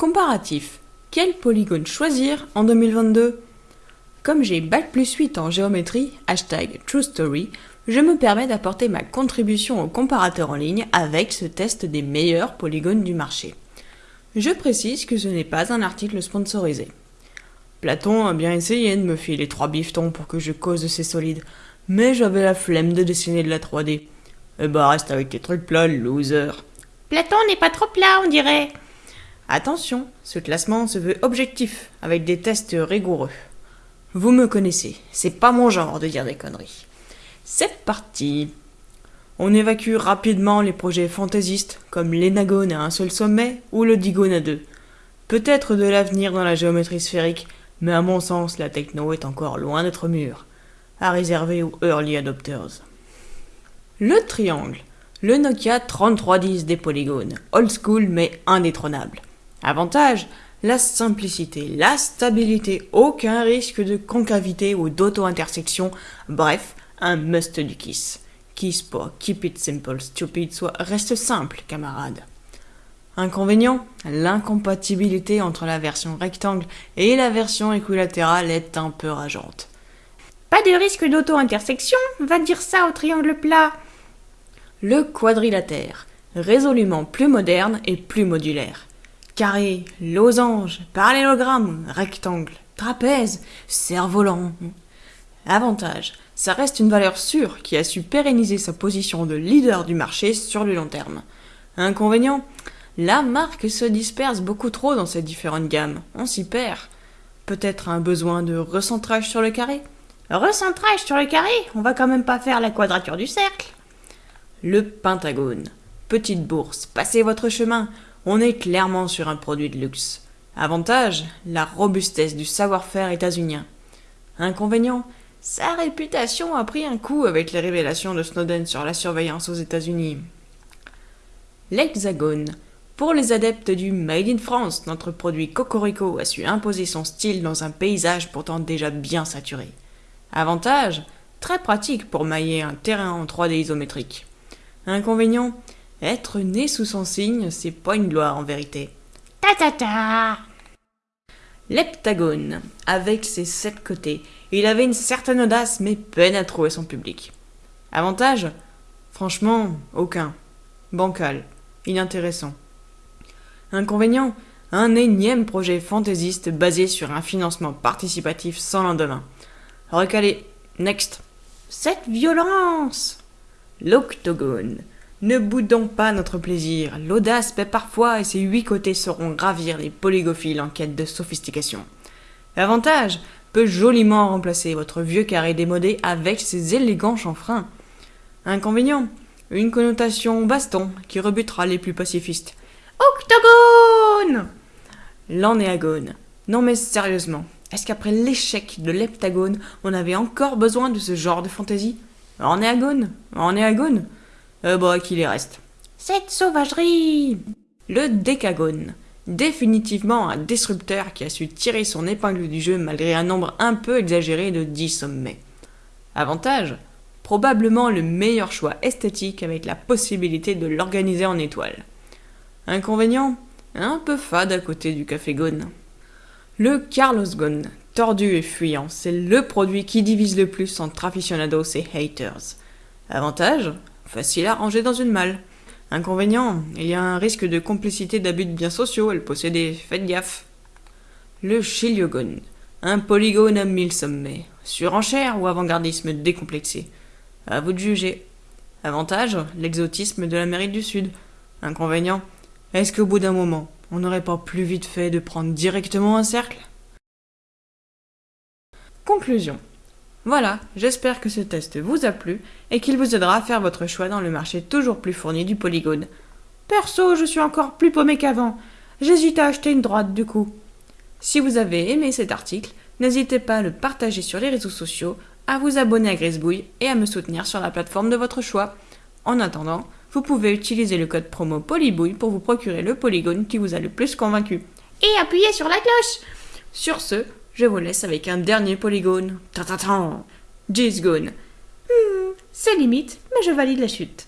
Comparatif. Quel polygone choisir en 2022 Comme j'ai Bac plus 8 en géométrie, hashtag True Story, je me permets d'apporter ma contribution au comparateur en ligne avec ce test des meilleurs polygones du marché. Je précise que ce n'est pas un article sponsorisé. Platon a bien essayé de me filer trois biftons pour que je cause ces solides, mais j'avais la flemme de dessiner de la 3D. Eh bah reste avec tes trucs plats, loser. Platon n'est pas trop plat, on dirait. Attention, ce classement se veut objectif, avec des tests rigoureux. Vous me connaissez, c'est pas mon genre de dire des conneries. C'est parti On évacue rapidement les projets fantaisistes, comme l'énagone à un seul sommet ou le digone à deux. Peut-être de l'avenir dans la géométrie sphérique, mais à mon sens, la techno est encore loin d'être mûre. À réserver aux early adopters. Le triangle. Le Nokia 3310 des polygones. Old school mais indétrônable. Avantage la simplicité, la stabilité, aucun risque de concavité ou d'auto-intersection, bref, un must du Kiss. Kiss pour Keep It Simple Stupid, soit reste simple, camarade. Inconvénient L'incompatibilité entre la version rectangle et la version équilatérale est un peu rageante. Pas de risque d'auto-intersection, va dire ça au triangle plat. Le quadrilatère, résolument plus moderne et plus modulaire carré, losange, parallélogramme, rectangle, trapèze, cerf-volant. Avantage, ça reste une valeur sûre qui a su pérenniser sa position de leader du marché sur le long terme. Inconvénient, la marque se disperse beaucoup trop dans ses différentes gammes, on s'y perd. Peut-être un besoin de recentrage sur le carré? Recentrage sur le carré? On va quand même pas faire la quadrature du cercle Le pentagone. Petite bourse, passez votre chemin, on est clairement sur un produit de luxe. Avantage, la robustesse du savoir-faire états-unien. Inconvénient, sa réputation a pris un coup avec les révélations de Snowden sur la surveillance aux États-Unis. L'Hexagone. Pour les adeptes du Made in France, notre produit Cocorico a su imposer son style dans un paysage pourtant déjà bien saturé. Avantage, très pratique pour mailler un terrain en 3D isométrique. Inconvénient, être né sous son signe, c'est pas une gloire en vérité. Ta ta ta L'heptagone, avec ses sept côtés, il avait une certaine audace mais peine à trouver son public. Avantage? Franchement, aucun. Bancal, inintéressant. Inconvénient? Un énième projet fantaisiste basé sur un financement participatif sans lendemain. Recalé. Next. Cette violence L'octogone. Ne boudons pas notre plaisir, l'audace paie parfois et ses huit côtés sauront gravir les polygophiles en quête de sophistication. L'avantage peut joliment remplacer votre vieux carré démodé avec ses élégants chanfreins. Inconvénient Une connotation baston qui rebutera les plus pacifistes. Octogone L'anéagone. Non mais sérieusement, est-ce qu'après l'échec de l'heptagone, on avait encore besoin de ce genre de fantaisie? Anéagone Anéagone euh, bah, qu'il y reste. Cette sauvagerie Le décagone. Définitivement un disrupteur qui a su tirer son épingle du jeu malgré un nombre un peu exagéré de 10 sommets. Avantage Probablement le meilleur choix esthétique avec la possibilité de l'organiser en étoile. Inconvénient Un peu fade à côté du café Gone. Le Carlos Gone, tordu et fuyant, c'est le produit qui divise le plus entre aficionados et haters. Avantage Facile à ranger dans une malle. Inconvénient, il y a un risque de complicité d'abus de biens sociaux, elle possédait, faites gaffe. Le chiliogone, un polygone à mille sommets, surenchère ou avant-gardisme décomplexé? À vous de juger. Avantage, l'exotisme de l'Amérique du Sud. Inconvénient, est-ce qu'au bout d'un moment, on n'aurait pas plus vite fait de prendre directement un cercle? Conclusion. Voilà, j'espère que ce test vous a plu et qu'il vous aidera à faire votre choix dans le marché toujours plus fourni du polygone. Perso, je suis encore plus paumé qu'avant. J'hésite à acheter une droite du coup. Si vous avez aimé cet article, n'hésitez pas à le partager sur les réseaux sociaux, à vous abonner à Grisbouille et à me soutenir sur la plateforme de votre choix. En attendant, vous pouvez utiliser le code promo Polybouille pour vous procurer le polygone qui vous a le plus convaincu. Et appuyez sur la cloche Sur ce, je vous laisse avec un dernier polygone. ta Gone. Hmm, c'est limite, mais je valide la chute.